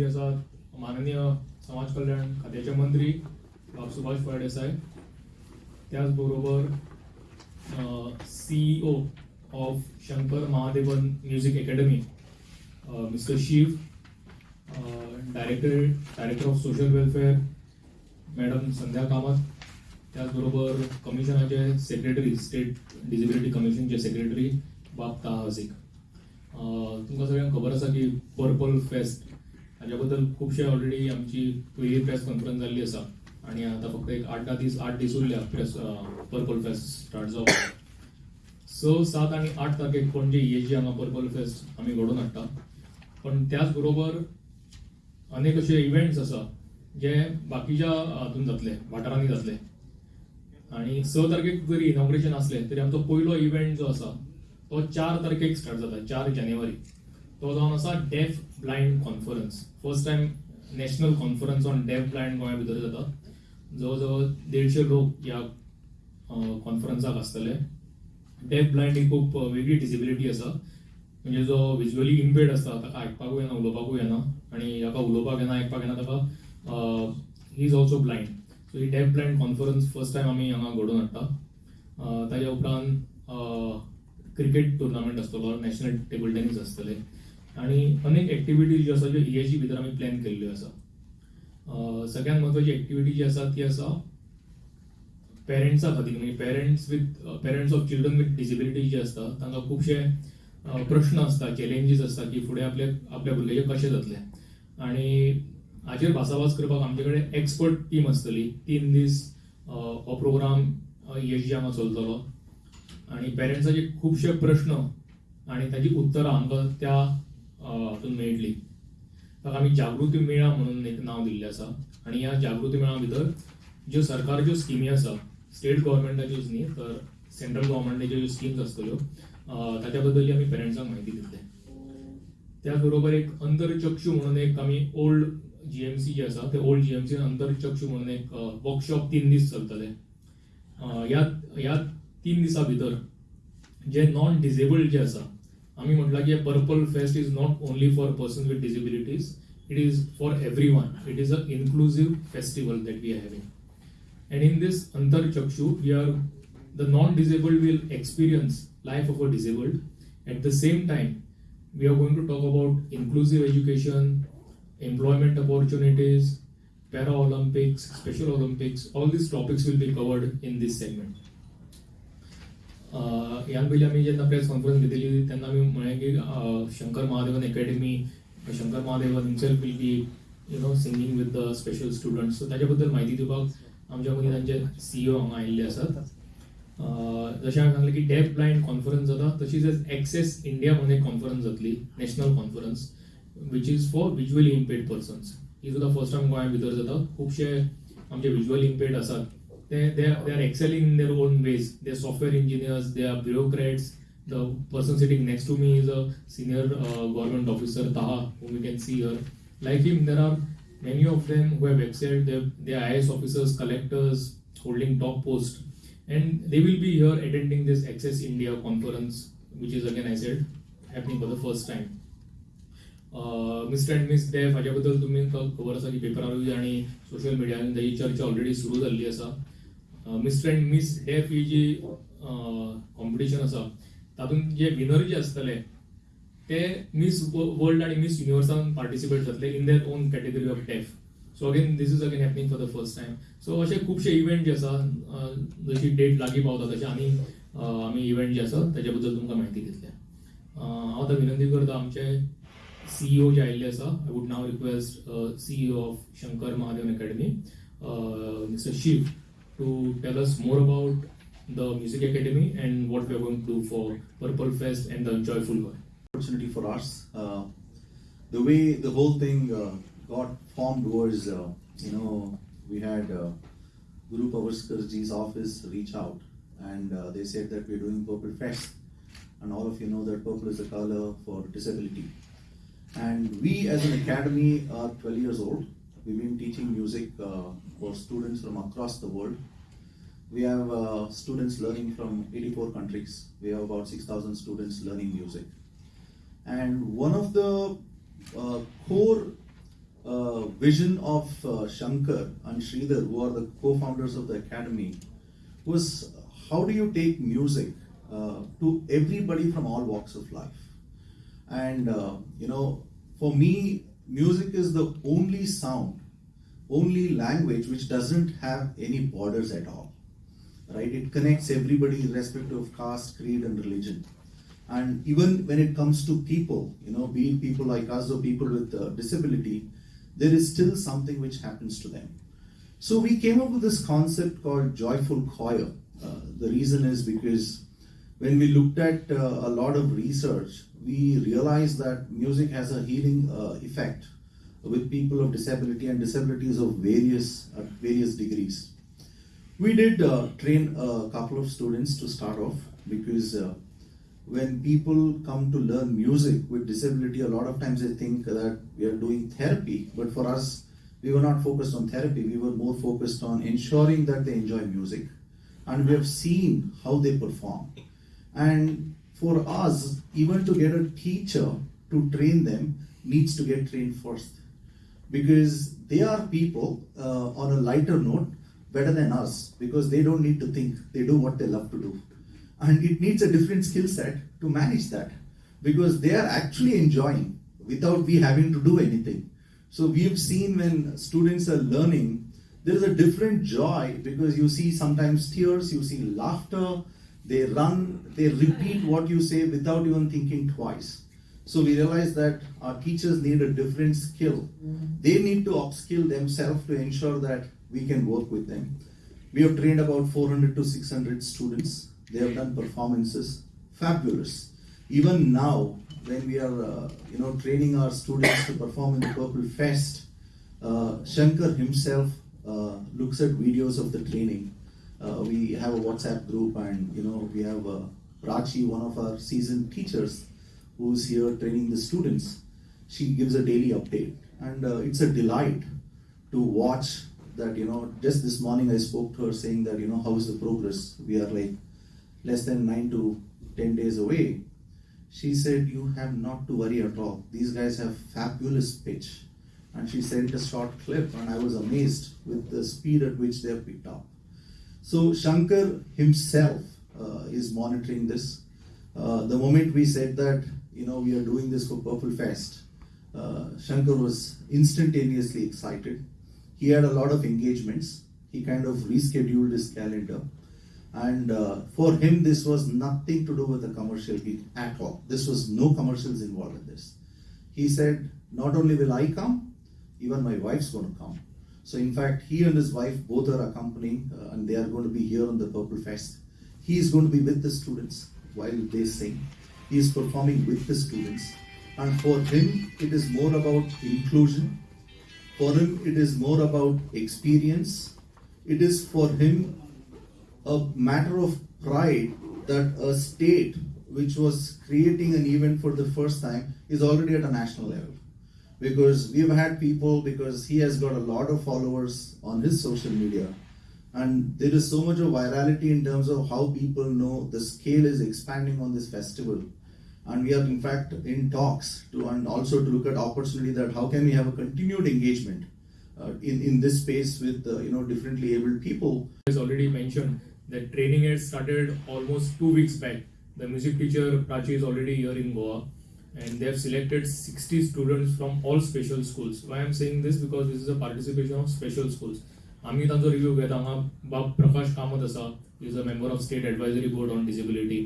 मध्ये आसात माननीय समाज कल्याण खात्याचे मंत्री बाब सुभाष फळदेसाय त्याच बरोबर CEO of Shankar Mahadevan music academy mister Shiv director director of social welfare madam Sandhya Kamat त्याचबरोबर कमिशनाचे सेक्रेटरी स्टेट डिजिबिलिटी कमिशनचे सेक्रेटरी बाब ताहा हसीक तुमकां सगळ्यांक खबर आसा की पर्पल फेस्ट हाज्या बद्दल खुबशे ऑलरेडी आमची पयली प्रेस कॉन्फरन्स जाल्ली आसा आनी आतां फक्त एक आठ दीस आठ दीस उरल्या प्रेस पर्पल फेस्ट स्टार्ट जावपाक स सात आनी आठ तारखेक पणजे इएजी हांगा पर्पल फेस्ट आमी घडोवन हाडटा. पण त्याच बरोबर अनेक अशे इव्हेंट्स आसा जे बाकीच्या हातून जातले वाठारांनी जातले. आणि स तारखेक जरी इनॉग्रेशन असले तरी आमचो पयलो इव्हेंट जो आसा तो चार तारखेक स्टार्ट जाता चार जानेवारी. तो जावन आसा deaf blind conference first time national conference on deaf blind गोंया भितर जाता जवळ जवळ देडशे लोक ह्या कॉन्फरन्साक आसतले डेफ ब्लायंड ही खूब वेगळी डिसेबिलिटी आसा म्हणजे जो विज्युअली इम्पेड आसता ताका आयकपाकूय येना उलोवपाकूय येना आनी हाका उलोवपाक येना आयकपाक येना ताका he is also blind so he deaf blind conference first time आमी हांगा घडोवन हाडटा ताज्या उपरांत क्रिकेट टुर्नामेंट आसतलो नॅशनल टेबल टेनीस आसतले आनी अनेक एक्टिविटीज ज्यो आसा ज्यो जी भितर आमी प्लॅन केल्ल्यो आसा सगळ्यांत म्हत्वाची एक्टिविटी जी आसा ती आसा पेरंट्सा खातीर म्हणजे parents with parents of children with disability जे आसता तांकां खुबशे प्रश्न आसता चॅलेंजीस आसता की फुडें आपले आपल्या भुरग्याचे कशें जातलें. आनी हाचेर भासाभास करपाक आमचे कडेन एक्सपर्ट टीम आसतली तीन दीस हो प्रोग्राम इएजी हांगा चलतलो. आनी पेरंट्साचे खुबशे प्रश्न आनी ताची उतरां आमकां त्या हातून मेळटली ताका आमी जागृती मेळा म्हणून एक नांव दिल्लें आसा आनी ह्या जागृती मेळा भितर ज्यो सरकारच्यो स्किमी आसा स्टेट गव्हर्मेंटाच्योच न्ही तर सेंट्रल गव्हर्मेंटाच्यो ज्यो स्किम्स आसतल्यो ताच्या बद्दल आमी पेरंट्सांक म्हायती दितले त्याच बरोबर एक अंतरचक्षू म्हणून एक आमी ओल्ड जीएमसी जे आसा ते ओल्ड जीएमसी अंतरचक्षू म्हणून एक वर्कशॉप तीन दीस चलतले ह्या ह्या तीन दिसां भितर जे नॉन डिजेबल्ड जे आसा आमी म्हटलां की purple fest is not only for person with disabilities it is for everyone it is a inclusive festival that we are having And in this Antar Chakshu, we are the non-disabled will experience life of a disabled. At the same time, we are going to talk about inclusive education, employment opportunities, Para-Olympics, Special Olympics. All these topics will be covered in this segment. ह्या पयलीं आमी जेन्ना press conference घेतली तेन्ना आमी म्हळें की Shankar Mahadevan academy Shankar Mahadevan himself will be you know singing with the special students so ताच्या बद्दल म्हायती दिवपाक आमच्या मदीं तांचे सीईओ हांगा आयिल्ले आसात जशें हांवें सांगलें की डेफ ब्लायंड कॉन्फरन्स जाता तशीच एक्सेस इंडिया म्हणून एक कॉन्फरन्स जातली national conference which is for visually impaired persons ही सुद्दां फर्स्ट टायम गोंया भितर जाता खुबशे आमचे विज्युअली इम्पेड आसात they, they, ते they they are excelling in their own ways software engineers, they are bureaucrats. The person sitting next to me is a senior uh, government officer, Taha, whom you can see here like him there are many of them who have excelled they, they are IS officers collectors holding top post and they will be here attending this access india conference which is again i said happening for the first time mister and miss deaf हाच्या बद्दल तुम्ही खबर आसा की पेपरारूय आणि social मिडियान ताची चर्चा already सुरू जाल्ली आसा मिस्टर अँड मिस हे पी जी कॉम्पिटिशन आसा तातूंत जे विनर जे आसतले ते मिस वर्ल्ड आणि मिस युनिवर्सान पार्टिसिपेट जातले in their own category of deaf so again this is again happening for the first time so असे खुबशे इव्हेंट जे आसा जशी डेट लागीं पावता तशे आनी आमी इव्हेंट जे आसा ताच्या बद्दल तुमकां म्हायती घेतल्या. हांव आतां विनंती करता आमचे सीईओ जे आयिल्ले आसा I would now request CEO of Shankar Mahadevan academy mister Shiv to tell us more about the Music Academy and what we are going to do for Purple Fest and the Joyful One. Opportunity for us. Uh, the way the whole thing uh, got formed was, uh, you know, we had uh, Guru Pavarskarji's office reach out and uh, they said that we're doing Purple Fest. And all of you know that purple is a color for disability. And we as an academy are 12 years old. We've been teaching music uh, for students from across the world we have uh, students learning from 84 countries. We have about 6,000 students learning music. And one of the uh, core uh, vision of uh, Shankar and Sridhar, who are the co-founders of the academy, was how do you take music uh, to everybody from all walks of life? And uh, you know, for me, music is the only sound, only language which doesn't have any borders at all. Right? It connects everybody irrespective of caste, creed, and religion. And even when it comes to people, you know, being people like us or people with uh, disability, there is still something which happens to them. So we came up with this concept called joyful choir. Uh, the reason is because when we looked at uh, a lot of research, we realized that music has a healing uh, effect with people of disability and disabilities of various various degrees. We did uh, train a couple of students to start off because uh, when people come to learn music with disability, a lot of times they think that we are doing therapy, but for us, we were not focused on therapy, we were more focused on ensuring that they enjoy music. And we have seen how they perform. And for us, even to get a teacher to train them needs to get trained first. Because they are people uh, on a lighter note better than us because they don't need to think, they do what they love to do. And it needs a different skill set to manage that because they are actually enjoying without we having to do anything. So we have seen when students are learning there is a different joy because you see sometimes tears you see laughter they run they repeat what you say without even thinking twice. So we realize that our teachers need a different skill. Mm-hmm. They need to upskill themselves to ensure that we can work with them we have trained about 400 to 600 students they have done performances, fabulous. Even now, when we are, uh, you know, training our students to perform in the Purple Fest, uh, Shankar himself uh, looks at videos of the training. Uh, we have a WhatsApp group, and you know, we have uh, Prachi, one of our seasoned teachers, who's here training the students. She gives a daily update, and uh, it's a delight to watch that. You know, just this morning I spoke to her saying that you know how is the progress. We are like less than 9 to 10 days away, she said, You have not to worry at all. These guys have fabulous pitch. And she sent a short clip, and I was amazed with the speed at which they have picked up. So, Shankar himself uh, is monitoring this. Uh, the moment we said that, you know, we are doing this for Purple Fest, uh, Shankar was instantaneously excited. He had a lot of engagements. He kind of rescheduled his calendar. And uh, for him this was nothing to do with the commercial gig at all. This was no commercials involved in this. He said not only will i come even my wife's going to come. So in fact he and his wife both are accompanying uh, and they are going to be here on the purple fest. He is going to be with the students while they sing. He is performing with the students. And for him it is more about inclusion for him it is more about experience it is for him a matter of pride that a state which was creating an event for the first time is already at a national level. Because we've had people, because he has got a lot of followers on his social media, and there is so much of virality in terms of how people know the scale is expanding on this festival And we are in fact in talks to and also to look at opportunity that how can we have a continued engagement uh, in in this space with uh, you know differently abled people. As already mentioned, the training has started almost two weeks back. The music teacher Prachi is already here in Goa and they have selected 60 students from all special schools. Why I'm saying this because this is a participation of special schools. आम्ही तांचो review घेता हांगा बाब प्रकाश कामत आसा is a member of state advisory board on disability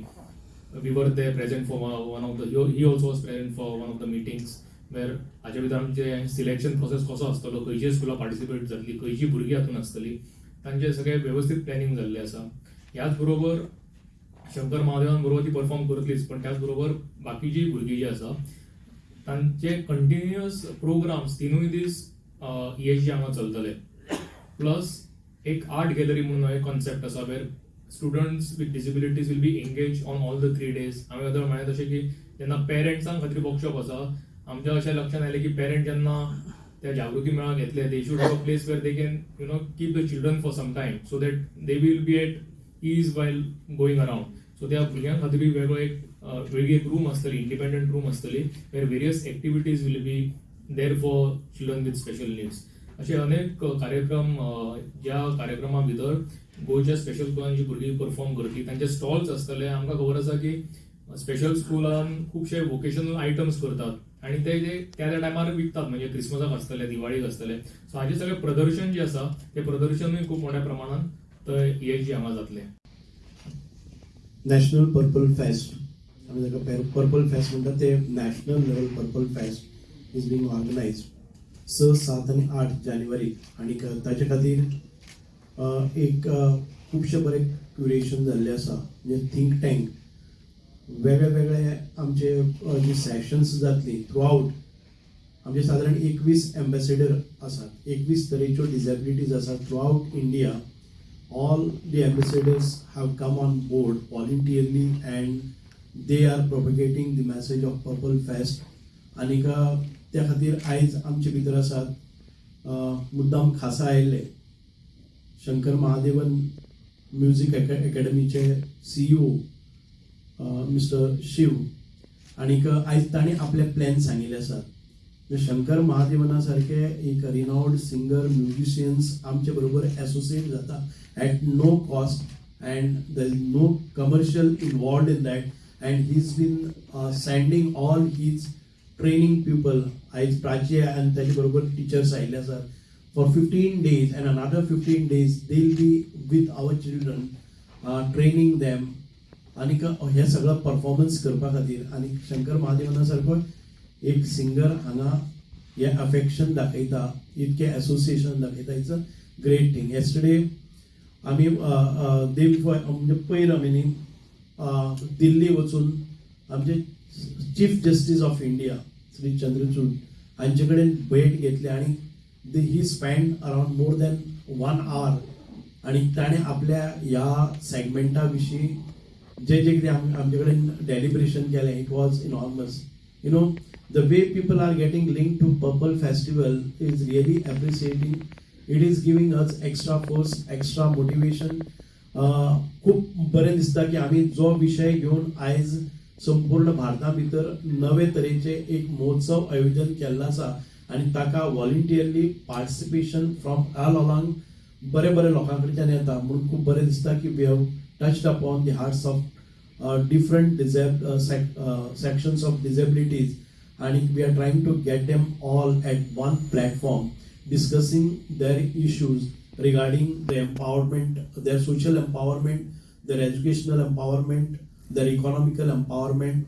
we were they present for one of the he also was present for one of the meetings where हाचे भितर आमचे selection process कसो आसतलो खंयची स्कुलां पार्टिसिपेट जातली खंयची भुरगीं हातून आसतली तांचे सगळे वेवस्थीत प्लॅनिंग जाल्लें आसा ह्याच बरोबर शंकर महादेवान बरोबर ती परफॉर्म करतलीच पण त्याच बरोबर बाकी जी भुरगीं जी आसा तांचे कंटिन्युअस प्रोग्राम्स तिनूय दीस ईएचजी हांगा चलतले प्लस एक आर्ट गॅलरी म्हणून एक कॉन्सेप्ट आसा where students with disabilities will be engage on all the three days हांवें अदर म्हळें तशें की जेन्ना पेरंट्सांक खातीर वर्कशॉप आसा आमच्या अशें लक्षात आयलें की पेरंट जेन्ना त्या जागृती मेळा घेतले they should have a place where they can you know keep the children for some time so that they will be at ease while going around so त्या भुरग्यां खातीर बी वेगळो एक वेगळी एक रूम आसतली इंडिपेंडंट रूम आसतली where various activities will be there for children with special needs असे अनेक कार्यक्रम ज्या कार्यक्रमा भितर गोंयच्या स्पेशल स्कुलांची भुरगीं परफॉर्म करतली तांचे स्टॉल्स आसतले आमकां खबर आसा की स्पेशल स्कुलान खुबशे वोकेशनल आयटम्स करतात. आणि ते जे त्या त्या टायमार विकतात. म्हणजे क्रिसमसाक आसतले दिवाळीक आसतले सो हाचे सगळे प्रदर्शन जे आसा ते प्रदर्शनूय खूप मोठ्या प्रमाणात थंय हे जी हांगा जातलें नॅशनल पर्पल फेस्ट आमी जाका पर्पल फेस्ट म्हणटा ते national level purple fest is being organised सात आनी आठ जानेवारी. आणि ताचे खातीर एक खुबशे बरें क्युरेशन जाल्लें आसा. म्हणजे थिंक टँक वेगळे वेगळे आमचे जी सेशन्स जातली थ्रू आवट आमचे सादारण एकवीस एम्बेसेडर आसात. एकवीस तरेच्यो डिजेबिलिटीज आसात throughout India all the ambassadors have come on board voluntarily and they are propagating the message of purple fest आनीक त्या खातीर आयज आमचे भितर आसात मुद्दाम खासा आयिल्ले शंकर महादेवन म्युझिक अकॅडमीचे सीईओ मिस्टर शिव. आनीक आयज ताणें आपले प्लॅन सांगिल्ले आसात शंकर महादेवना सारखे एक रिनावड सिंगर म्युझिशियन्स आमचे बरोबर एसोसिएट जाता at no cost and the is no commercial involved in that and he is been sending all his training people आयज प्राची आनी ताचे बरोबर टिचर्स आयिल्ले आसात for fifteen days and another fifteen days they will be with our children training them आनीक हे सगळं performance करपा खातीर. आनी शंकर महादेवना सारको एक सिंगर हांगा हे अफेक्शन दाखयता इतके एसोसिएशन दाखयता. It's a great thing yesterday आमी देव म्हणजे पयर आमी न्ही दिल्ली वचून आमचे chief justice of India Shri Chandrachud हांचे कडेन भेट घेतली आनी he spend around more than one hour आणि ताणें आपल्या ह्या सेगमेंटा विशीं जे जे कितें आमचे कडेन डेलिब्रेशन केलें it was enormous you know the way people are getting link to purple festival is really appreciating it is giving us extra force extra motivation खूब बरें दिसता की आमी जो विशय घेवन आयज संपूर्ण भारता भितर नवे तरेचे एक महोत्सव आयोजन केल्लो आसा आणि ताका voluntarily participation from all along बरे बरे लोकां कडच्यान येता म्हणून खूब बरे दिसता की we have touched upon the hearts of different disable sections of disabilities आणि we are trying to get them all at one platform discussing their issues regarding the empowerment their social empowerment their educational empowerment their economical empowerment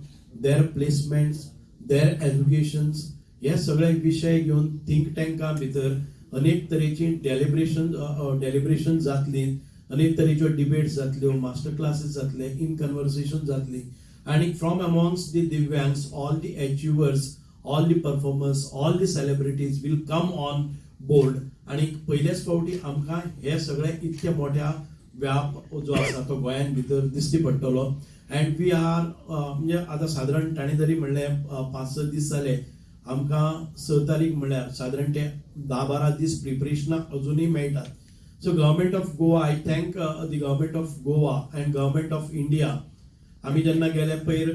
their placements their educations हे सगळे विशय घेवन think टँका भितर अनेक तरेची deliberation deliberation जातली अनेक तरेच्यो डिबेट्स जातल्यो मास्टर क्लासीस जातले इन कन्वर्सेशन जातली. आणि from amongst the दिव्यांग्स all the achievers all the performers all the celebrities will come on board आणि पहिल्याच फावटी आमकां हे सगळे इतके मोठ्या व्याप जो आसा तो गोंयान भितर दिश्टी पडटलो. अँड वी आर म्हणजे आतां सादारण ताणें जरी म्हणलें पांच स दीस जाले आमकां स तारीख म्हणल्यार सादारण ते धा बारा दीस प्रिपरेशनाक अजुनूय मेळटात so government of Goa I thank the government of Goa and government of India आम्ही जेन्ना गेले पयर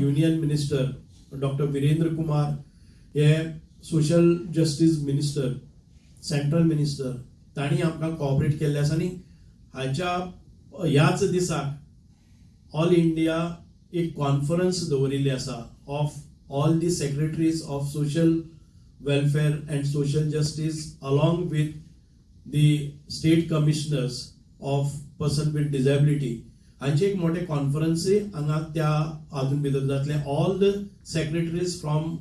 union minister doctor Virendra Kumar हे social justice minister central minister तांणी आमकां कॉपरेट केल्ले आसा आनी हाच्या ह्याच दिसाक ऑल इंडिया एक कॉन्फरन्स दवरिल्ली आसा of all the secretaries of social welfare and social justice along with the state commissioners of person with disability हांचे एक मोठे कॉन्फरन्सी हांगा त्या हातून भितर जातले all the secretaries from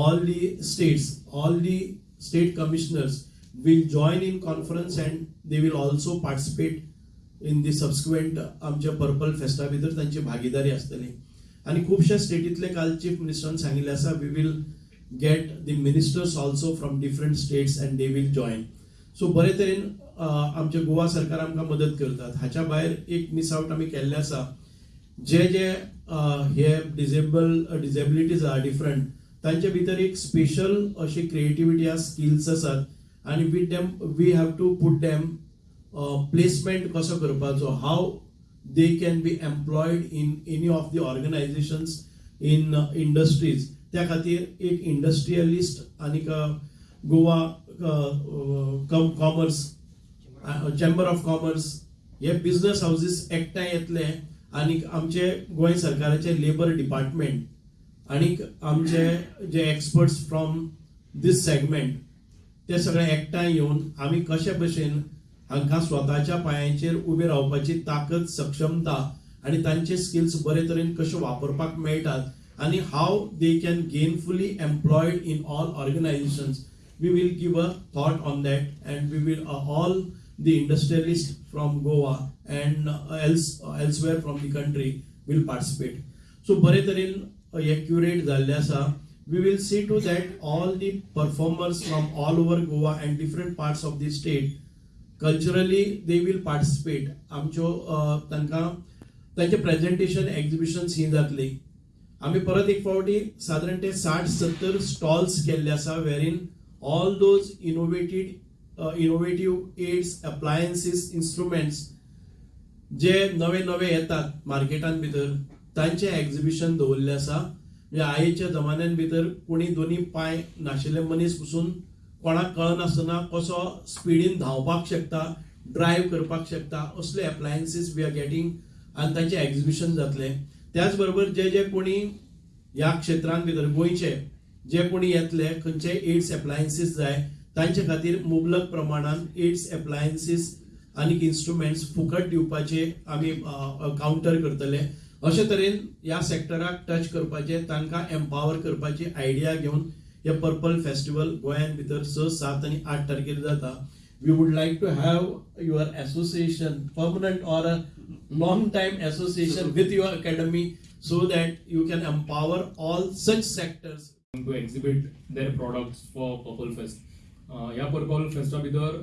all the states all the state commissioners will join in conference and they will also participate in the subsequent आमच्या पर्पल फेस्टा भितर तांची भागीदारी आसतली आनी खुबशे स्टेटींतले काल चीफ मिनिस्टरान सांगिल्ले आसा we will get the ministers also from different states and they will join so बरे तरेन आमचे गोवा सरकार आमकां मदत करतात. हाच्या भायर एक मिस आउट आमी केल्ले आसा जे जे हे डिजेबल डिजेबिलिटीज आहा डिफरंट तांचे भितर एक स्पेशल अशी क्रिएटिविटी आहा स्किल्स आसात आणि with them we have to put them placement कसो करपाचो? How they can be employed in any of the organisations in industries त्या खातीर एक इंडस्ट्रियलिस्ट आनीक Goa commerce chamber of commerce हे बिझनेस हाऊसीस एकठांय येतले आनी आमचे गोंय सरकाराचे लेबर डिपार्टमेंट आणि आमचे जे एक्सपर्ट्स फ्रॉम दीस सेगमेंट ते सगळे एकठांय येवन आमी कशे भशेन हांकां स्वताच्या पांयांचेर उबे रावपाची ताकद सक्षमता आनी तांचे स्किल्स बरे तरेन कशे वापरपाक मेळटात आनी how they can gainfully employed in all organisations we will give a thought on that and we will all the industrialist from Goa and else elsewhere from the country will participate so बरे तरेन accurate curate जाल्ले आसा. We will see to that all the performers from all over Goa and different parts of the state culturally they will participate आमच्यो तांकां तांचे presentation exhibitions ही जातली. आमी परत एक फावटी सादारण ते साठ सत्तर स्टॉल्स केल्ले आसा वेरीन all those innovated innovative aids appliances instruments जे नवे नवे येतात मार्केटांत भितर तांचे एग्जिबिशन दवरले आसा. म्हणजे आयच्या जमान्यान भितर कोणी दोनी पांय नाशिल्ले मनीस पसून कोणाक कळनासतना कसो स्पिडीन धांवपाक शकता ड्रायव्ह करपाक शकता असले एप्लायन्सीस वी आर गेटींग आनी तांचे एग्जिबिशन जातलें. त्याच बरोबर जे जे कोणी ह्या क्षेत्रांत भितर गोंयचे जे कोणी येतले खंयचे एड्स एप्लायन्सीस जाय तांचे खातीर मुबलक प्रमाणान एड्स एप्लायन्सीस आनीक इन्स्ट्रुमेंट्स फुकट दिवपाचे आमी काउंटर करतले. अशे तरेन ह्या सेक्टराक टच करपाचे तांकां एम्पावर करपाची आयडिया घेवन हे पर्पल फेस्टिवल गोंयान भितर स सात आनी आठ तारखेर जाता. We would like to have your association permanent or a long time association with your academy so that you can empower all such sectors. To exhibit their products for Purple Fest. Uh, ह्या purple फेस्टा भितर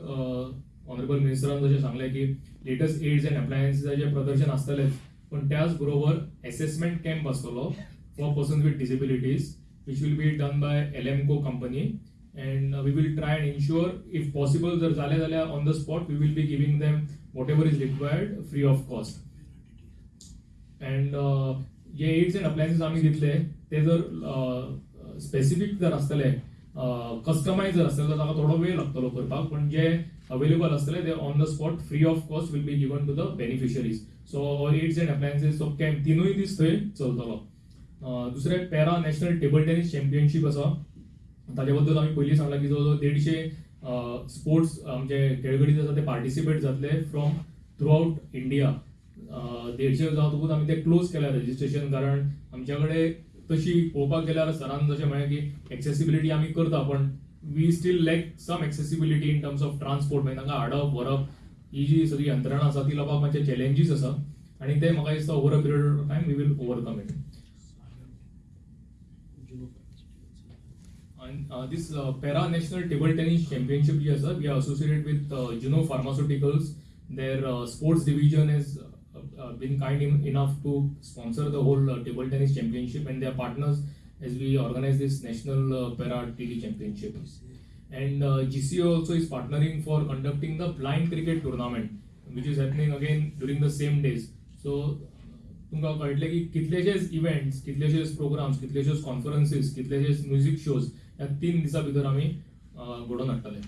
honourable मिनिस्टरान जशें सांगलें की latest AIDS and अप्लायन्सीसाचें प्रदर्शन आसतलेंच पण त्याच बरोबर असेसमेंट कॅम्प आसतलो for person with disabilities which will be done by ALIMCO company we we try try ensure, if if possible जर जालें जाल्यार on the spot, we will be giving them whatever is is free free of cost uh, जे aids and appliances आम्ही दितले ते जर uh, specific जर असतले customise uh, जर असतले तर ताका थोडो वेळ लागतलो करपाक पण जे अवेलेबल असतले ते on the spot free of cost will be given to the beneficiaries so aids and appliances so camp तिनूय दीस थंय चलतलो दुसरें para national table tennis championship आसा ताचे बद्दल आमी पयलीं सांगला की जवळ देडशे स्पोर्ट्स आमचे म्हणजे खेळगडी आसा ते पार्टिसिपेट जातले फ्रॉम थ्रू आउट इंडिया देडशे जातकूच आमी ते क्लोज केल्या रजिस्ट्रेशन कारण आमच्या कडेन तशी पळोवपाक गेल्यार सरान जशें म्हळें की एक्सेसिबिलिटी आमी करता पण we still lack some accessibility in terms of transport मागीर तांकां हाडप व्हरप ही जी सगळी यंत्रणा आसा ती लोकांक मातशे चॅलेंजीस आसा आनी ते म्हाका दिसता over a period of time we will overcome it And uh, this uh, Para National Table Tennis Championship, yes, sir, we are associated with uh, Juno Pharmaceuticals. Their uh, sports division has uh, uh, been kind in, enough to sponsor the whole uh, table tennis championship, and their partners as we organize this National Para TT Championship. And GCO also is partnering for conducting the blind cricket tournament, which is happening again during the same days. So तुमकां कळटलें की कितलेशेच events कितलेशेच programs कितलेशेच कॉन्फरन्सीस कितलेशेच music shows ह्या तीन दिसां भितर आमी घडोवन हाडटले.